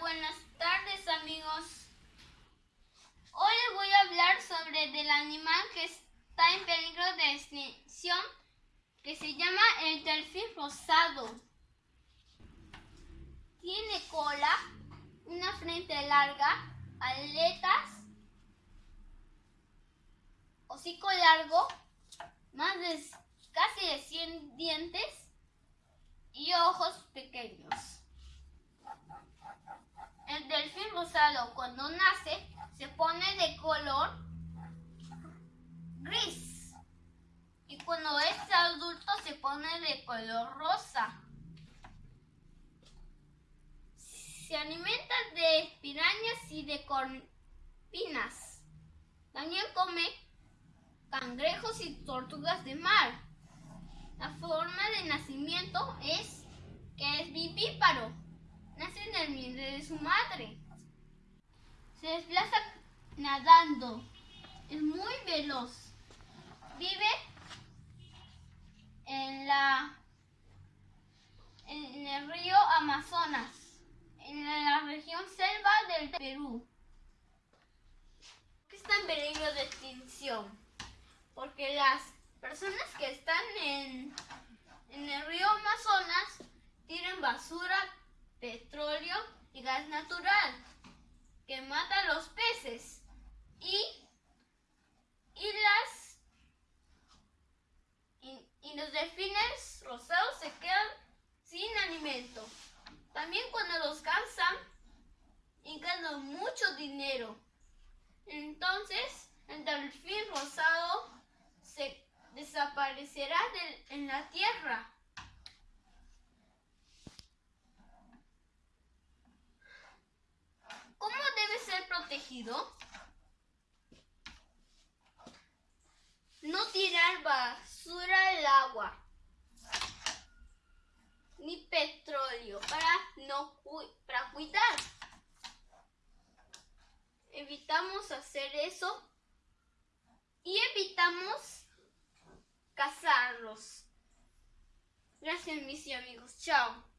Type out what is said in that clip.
Buenas tardes amigos. Hoy les voy a hablar sobre del animal que está en peligro de extinción, que se llama el delfín rosado. Tiene cola, una frente larga, aletas, hocico largo, más de casi de 100 dientes y ojos pequeños. El cuando nace se pone de color gris y cuando es adulto se pone de color rosa. Se alimenta de pirañas y de corpinas. También come cangrejos y tortugas de mar. La forma de nacimiento es que es vivíparo nace en el vientre de su madre. Se desplaza nadando. Es muy veloz. Vive en la en el río Amazonas, en la región selva del Perú. ¿Por qué está en peligro de extinción? Porque las personas que están en, en el río Amazonas tiran basura petróleo y gas natural que mata a los peces y, y las y, los delfines rosados se quedan sin alimento. También cuando los cansan ganan mucho dinero. Entonces el delfín rosado se desaparecerá en la tierra. No tirar basura al agua ni petróleo para no para cuidar. Evitamos hacer eso y evitamos cazarlos. Gracias mis amigos. Chao.